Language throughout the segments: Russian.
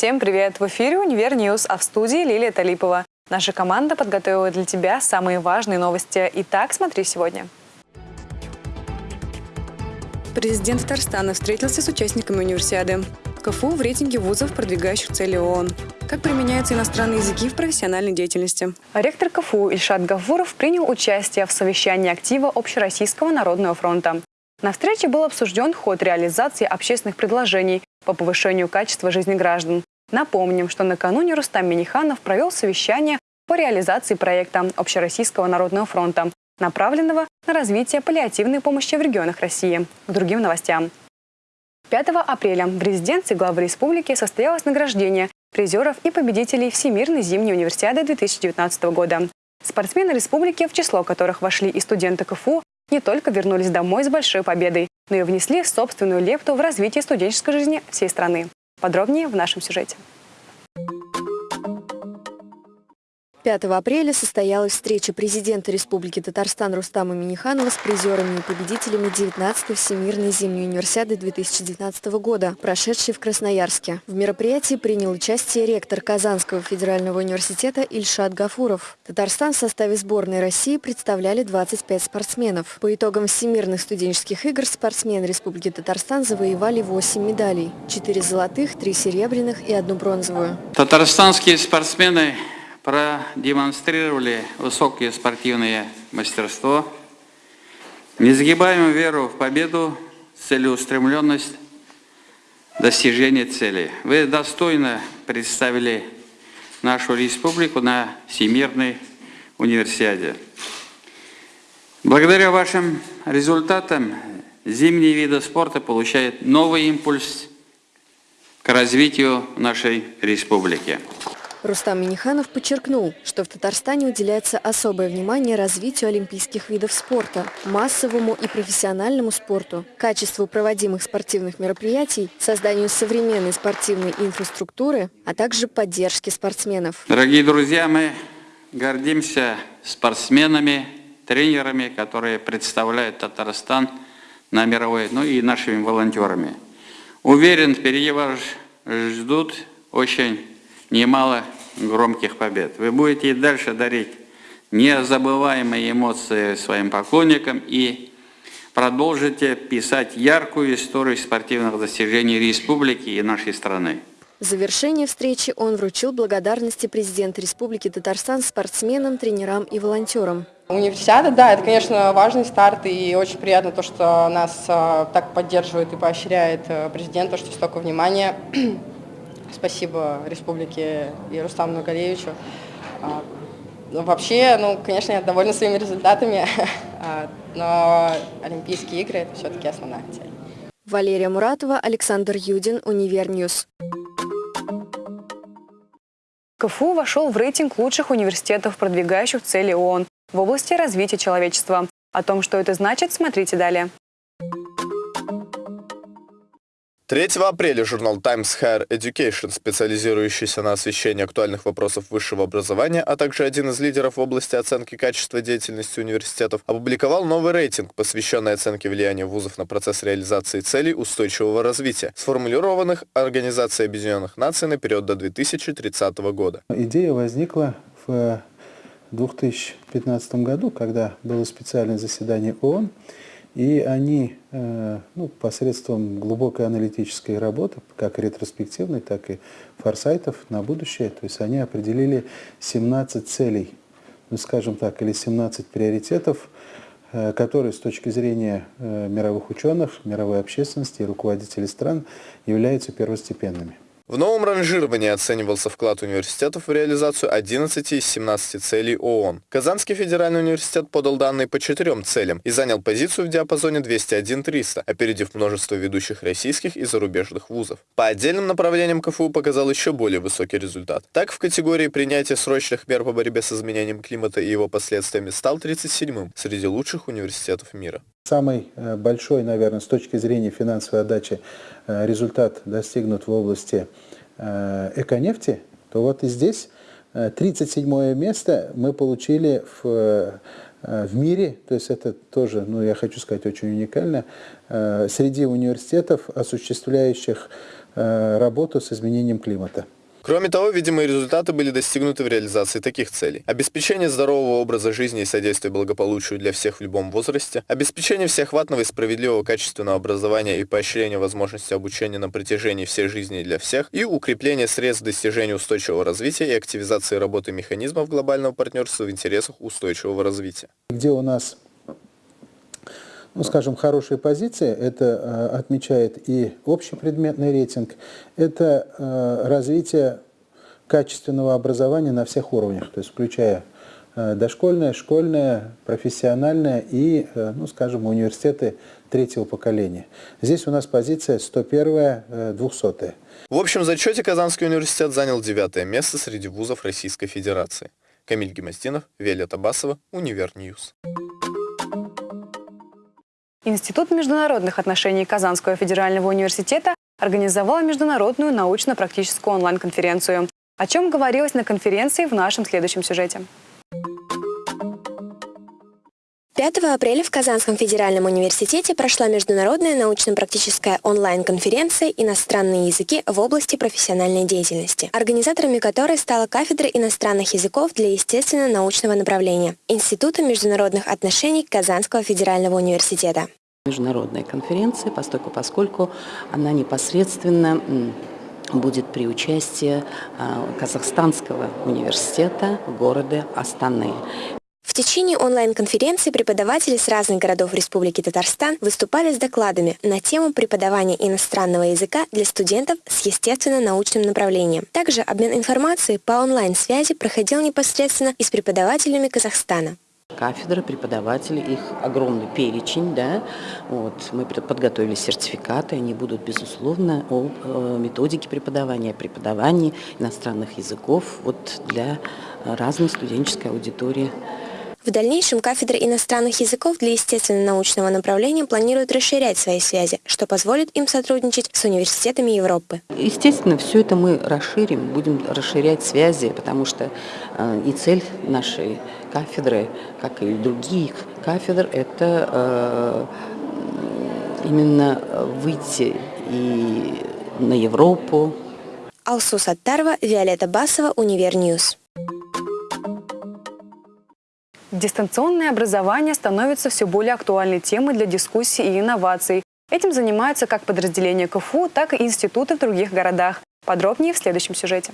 Всем привет! В эфире «Универ News», а в студии Лилия Талипова. Наша команда подготовила для тебя самые важные новости. Итак, смотри сегодня. Президент Татарстана встретился с участниками универсиады. КФУ в рейтинге вузов, продвигающих цели ООН. Как применяются иностранные языки в профессиональной деятельности. Ректор КФУ Ильшат Гафуров принял участие в совещании актива Общероссийского народного фронта. На встрече был обсужден ход реализации общественных предложений по повышению качества жизни граждан. Напомним, что накануне Рустам Миниханов провел совещание по реализации проекта Общероссийского народного фронта, направленного на развитие паллиативной помощи в регионах России. К другим новостям. 5 апреля в резиденции главы республики состоялось награждение призеров и победителей Всемирной зимней универсиады 2019 года. Спортсмены республики, в число которых вошли и студенты КФУ, не только вернулись домой с большой победой, но и внесли собственную лепту в развитие студенческой жизни всей страны. Подробнее в нашем сюжете. 5 апреля состоялась встреча президента Республики Татарстан Рустама Миниханова с призерами и победителями 19-й Всемирной зимней универсиады 2019 года, прошедшей в Красноярске. В мероприятии принял участие ректор Казанского федерального университета Ильшат Гафуров. Татарстан в составе сборной России представляли 25 спортсменов. По итогам Всемирных студенческих игр спортсмены Республики Татарстан завоевали 8 медалей. 4 золотых, 3 серебряных и одну бронзовую. Татарстанские спортсмены продемонстрировали высокое спортивное мастерство, несгибаемую веру в победу, целеустремленность, достижение цели. Вы достойно представили нашу республику на Всемирной универсиаде. Благодаря вашим результатам зимние виды спорта получают новый импульс к развитию нашей республики. Рустам Миниханов подчеркнул, что в Татарстане уделяется особое внимание развитию олимпийских видов спорта, массовому и профессиональному спорту, качеству проводимых спортивных мероприятий, созданию современной спортивной инфраструктуры, а также поддержке спортсменов. Дорогие друзья, мы гордимся спортсменами, тренерами, которые представляют Татарстан на мировой, ну и нашими волонтерами. Уверен, впереди вас ждут очень немало громких побед. Вы будете и дальше дарить незабываемые эмоции своим поклонникам и продолжите писать яркую историю спортивных достижений республики и нашей страны. В завершении встречи он вручил благодарности президента Республики Татарстан спортсменам, тренерам и волонтерам. Универсиада, да, это, конечно, важный старт, и очень приятно то, что нас а, так поддерживает и поощряет э, президент, то, что столько внимания Спасибо Республике и Рустаму Нургалиевичу. А, ну, вообще, ну, конечно, я довольна своими результатами, а, но Олимпийские игры – это все-таки основная цель. Валерия Муратова, Александр Юдин, Универ News. КФУ вошел в рейтинг лучших университетов, продвигающих цели ООН в области развития человечества. О том, что это значит, смотрите далее. 3 апреля журнал Times Higher Education, специализирующийся на освещении актуальных вопросов высшего образования, а также один из лидеров в области оценки качества деятельности университетов, опубликовал новый рейтинг, посвященный оценке влияния вузов на процесс реализации целей устойчивого развития, сформулированных Организацией Объединенных Наций на период до 2030 года. Идея возникла в 2015 году, когда было специальное заседание ООН, и они э, ну, посредством глубокой аналитической работы, как ретроспективной, так и форсайтов на будущее, то есть они определили 17 целей, ну, скажем так, или 17 приоритетов, э, которые с точки зрения э, мировых ученых, мировой общественности и руководителей стран являются первостепенными. В новом ранжировании оценивался вклад университетов в реализацию 11 из 17 целей ООН. Казанский федеральный университет подал данные по четырем целям и занял позицию в диапазоне 201-300, опередив множество ведущих российских и зарубежных вузов. По отдельным направлениям КФУ показал еще более высокий результат. Так, в категории принятия срочных мер по борьбе с изменением климата и его последствиями стал 37-м среди лучших университетов мира. Самый э, большой, наверное, с точки зрения финансовой отдачи результат достигнут в области э, эконефти, то вот и здесь 37 место мы получили в, в мире, то есть это тоже, ну я хочу сказать, очень уникально, среди университетов, осуществляющих работу с изменением климата. Кроме того, видимые результаты были достигнуты в реализации таких целей. Обеспечение здорового образа жизни и содействие благополучию для всех в любом возрасте, обеспечение всеохватного и справедливого качественного образования и поощрение возможности обучения на протяжении всей жизни для всех и укрепление средств достижения устойчивого развития и активизации работы механизмов глобального партнерства в интересах устойчивого развития. Где у нас ну, скажем, хорошие позиции, это э, отмечает и общепредметный рейтинг, это э, развитие качественного образования на всех уровнях, то есть включая э, дошкольное, школьное, профессиональное и, ну, скажем, университеты третьего поколения. Здесь у нас позиция 101 200 В общем зачете Казанский университет занял девятое место среди вузов Российской Федерации. Камиль Гемоздинов, Виолетта Басова, Универ News. Институт международных отношений Казанского федерального университета организовал международную научно-практическую онлайн-конференцию. О чем говорилось на конференции в нашем следующем сюжете. 5 апреля в Казанском федеральном университете прошла международная научно-практическая онлайн-конференция «Иностранные языки в области профессиональной деятельности», организаторами которой стала кафедра иностранных языков для естественно-научного направления Института международных отношений Казанского федерального университета. Международная конференция, поскольку, поскольку она непосредственно будет при участии а, Казахстанского университета города Астаны. В течение онлайн-конференции преподаватели с разных городов Республики Татарстан выступали с докладами на тему преподавания иностранного языка для студентов с естественно-научным направлением. Также обмен информацией по онлайн-связи проходил непосредственно и с преподавателями Казахстана. Кафедры, преподаватели, их огромный перечень, да, вот, мы подготовили сертификаты, они будут, безусловно, о э, методике преподавания, преподавании иностранных языков вот, для разной студенческой аудитории в дальнейшем кафедра иностранных языков для естественно-научного направления планирует расширять свои связи, что позволит им сотрудничать с университетами Европы. Естественно, все это мы расширим, будем расширять связи, потому что э, и цель нашей кафедры, как и других кафедр, это э, именно выйти и на Европу. Алсу Саттарова, Виолетта Басова, Универ News. Дистанционное образование становится все более актуальной темой для дискуссий и инноваций. Этим занимаются как подразделения КФУ, так и институты в других городах. Подробнее в следующем сюжете.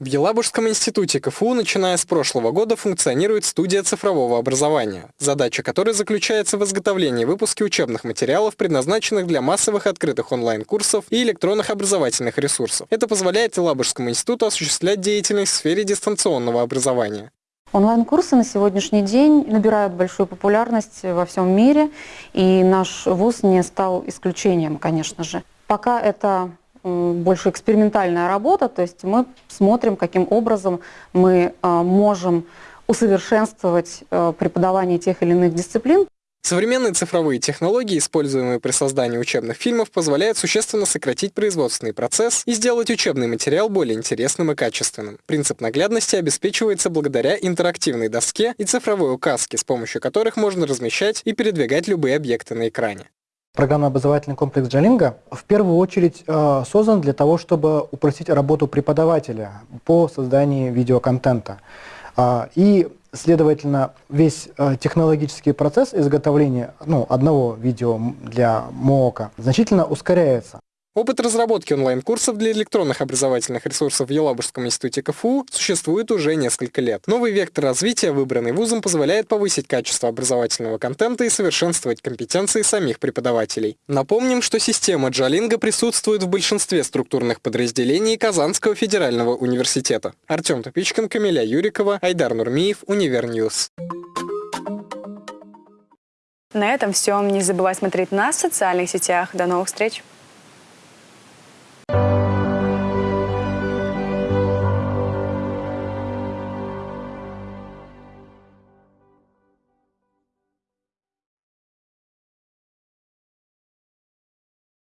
В Елабужском институте КФУ, начиная с прошлого года, функционирует студия цифрового образования, задача которой заключается в изготовлении и выпуске учебных материалов, предназначенных для массовых открытых онлайн-курсов и электронных образовательных ресурсов. Это позволяет Елабужскому институту осуществлять деятельность в сфере дистанционного образования. Онлайн-курсы на сегодняшний день набирают большую популярность во всем мире, и наш вуз не стал исключением, конечно же. Пока это больше экспериментальная работа, то есть мы смотрим, каким образом мы а, можем усовершенствовать а, преподавание тех или иных дисциплин. Современные цифровые технологии, используемые при создании учебных фильмов, позволяют существенно сократить производственный процесс и сделать учебный материал более интересным и качественным. Принцип наглядности обеспечивается благодаря интерактивной доске и цифровой указке, с помощью которых можно размещать и передвигать любые объекты на экране. Программно-образовательный комплекс Jalinga в первую очередь э, создан для того, чтобы упростить работу преподавателя по созданию видеоконтента. Э, и, следовательно, весь э, технологический процесс изготовления ну, одного видео для МООКа значительно ускоряется. Опыт разработки онлайн-курсов для электронных образовательных ресурсов в Елабужском институте КФУ существует уже несколько лет. Новый вектор развития, выбранный вузом, позволяет повысить качество образовательного контента и совершенствовать компетенции самих преподавателей. Напомним, что система Jalinga присутствует в большинстве структурных подразделений Казанского федерального университета. Артем Тупичкин, Камиля Юрикова, Айдар Нурмиев, Универ News. На этом все. Не забывай смотреть нас в социальных сетях. До новых встреч!